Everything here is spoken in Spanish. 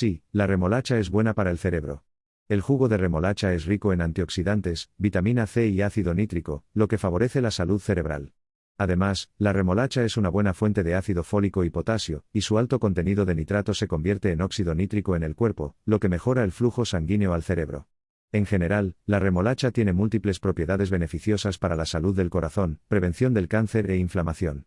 Sí, la remolacha es buena para el cerebro. El jugo de remolacha es rico en antioxidantes, vitamina C y ácido nítrico, lo que favorece la salud cerebral. Además, la remolacha es una buena fuente de ácido fólico y potasio, y su alto contenido de nitrato se convierte en óxido nítrico en el cuerpo, lo que mejora el flujo sanguíneo al cerebro. En general, la remolacha tiene múltiples propiedades beneficiosas para la salud del corazón, prevención del cáncer e inflamación.